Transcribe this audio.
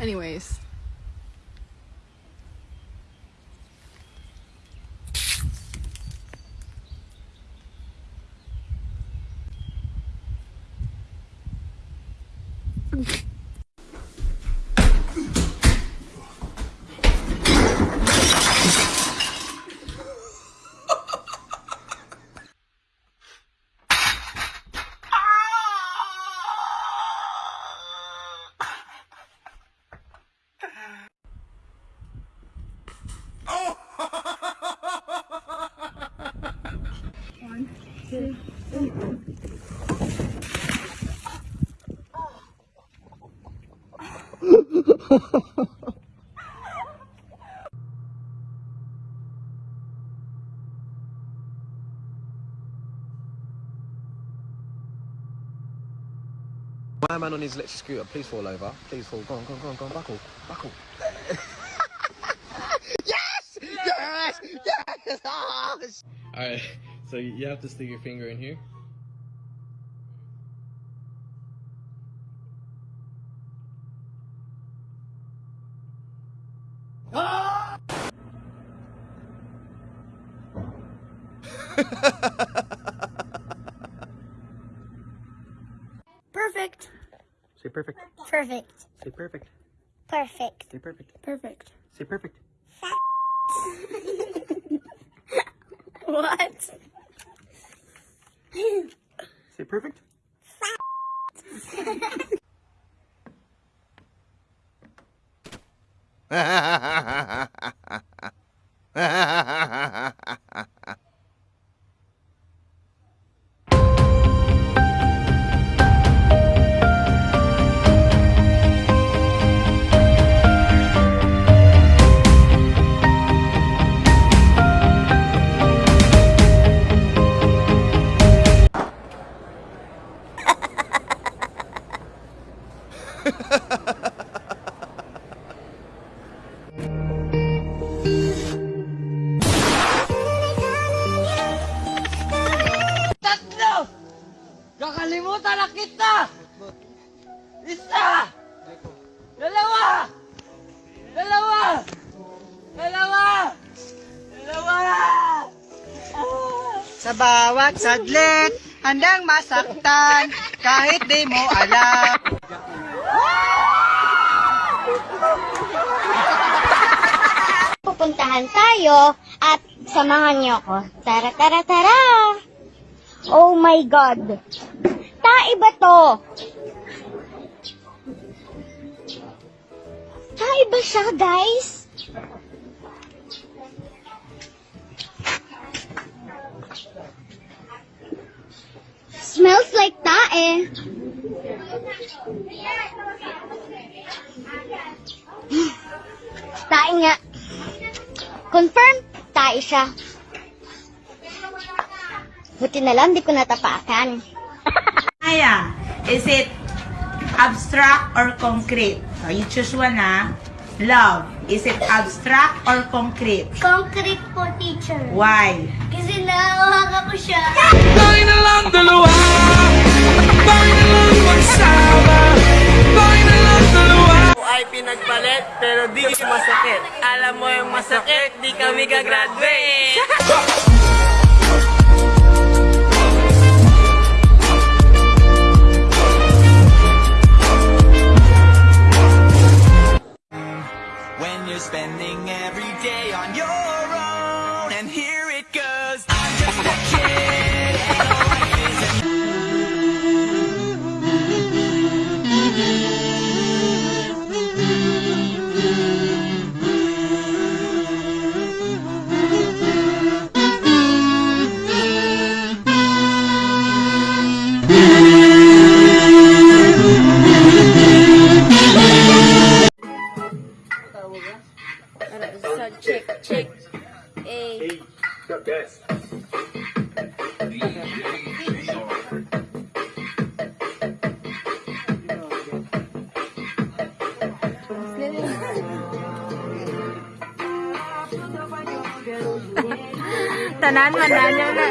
Anyways. My man on his electric scooter, please fall over. Please fall. Go on, go on, go on, go on. Buckle, buckle. Yes! Alright, so you have to stick your finger in here. Perfect. Say perfect. Perfect. Say perfect. Perfect. Say perfect. Perfect. Say perfect. it perfect? Ha ha ha ha ha! Kakalimutan na kita! Isa! Dalawa! Dalawa! Dalawa! Dalawa! Sa bawat saglit, handang masaktan, kahit di mo alam. Pupuntahan tayo at samahan niyo ako. Tara, tara, tara! Oh my God! Tae ba to? Tae ba siya, guys? Smells like tae. Tae nga. Confirm, tae siya. Buti na lang, di ko natapakan. Aya, is it abstract or concrete? So you choose one ha. Love, is it abstract or concrete? Concrete po, teacher. Why? Kasi nahawakan ko siya. Tayo na lang dalawa! Tayo na lang magsama! Tayo na lang dalawa! ay pinagpalit, pero di masakit. Alam mo yung masakit, di kami gagraduate! spending every day on your own, and here A. Tanan man na niya na.